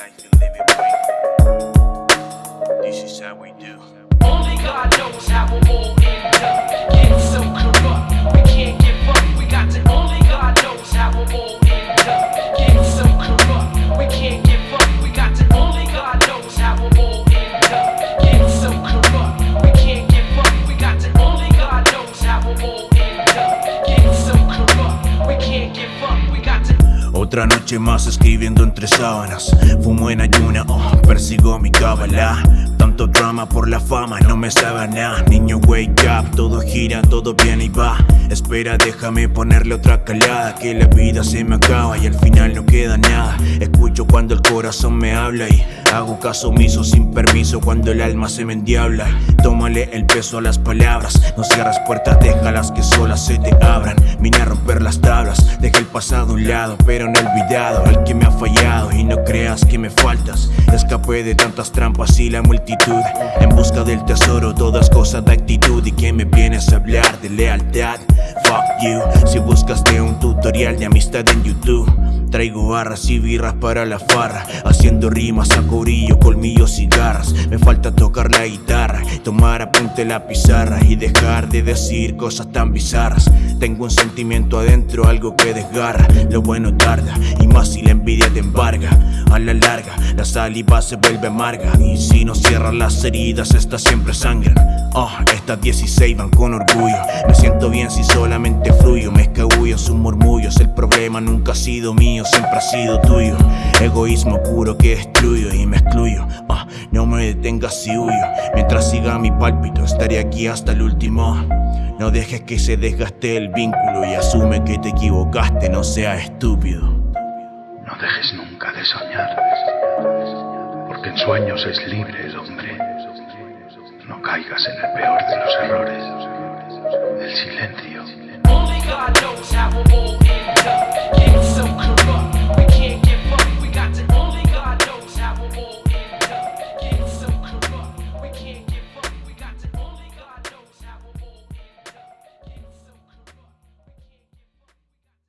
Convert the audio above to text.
life you live it. Otra noche más escribiendo entre sábanas. Fumo en ayuna, oh, persigo mi cábala. Tanto drama por la fama, no me sabe nada. Niño wake up, todo gira, todo viene y va. Espera, déjame ponerle otra calada Que la vida se me acaba y al final no queda nada. Escucho cuando el corazón me habla y Hago caso omiso sin permiso cuando el alma se me endiabla. Tómale el peso a las palabras No cierras puertas, déjalas que solas se te abran a romper las tablas, dejé el pasado a un lado Pero no he olvidado. El que me ha fallado Y no creas que me faltas. Escapé de tantas trampas y la multitud. En busca del tesoro, todas cosas de actitud. Y que me vienes a hablar de lealtad Fuck you, si buscaste un tutorial de amistad en YouTube Traigo barras y birras para la farra. Haciendo rimas a corillo, colmillos y garras Me falta tocar la guitarra Tomar apunte la pizarra Y dejar de decir cosas tan bizarras. Tengo un sentimiento adentro, algo que desgarra. Lo bueno tarda, y más si la envidia te embarga. A la larga, la saliva se vuelve amarga. Y si no cierran las heridas, estas siempre sangran. Oh, estas 16 van con orgullo. Me siento bien si solamente fluyo sus murmullos El problema nunca ha sido mío, siempre ha sido tuyo. Egoísmo puro que destruyo y me excluyo. Ah, No me detengas si huyo. Mientras siga mi pálpito estaré aquí hasta el último. No dejes que se desgaste el vínculo Y asume que te equivocaste, no seas estúpido. No dejes nunca de soñar Porque en sueños es libre el hombre. No caigas en el peor de los errores El silencio God knows how we'll all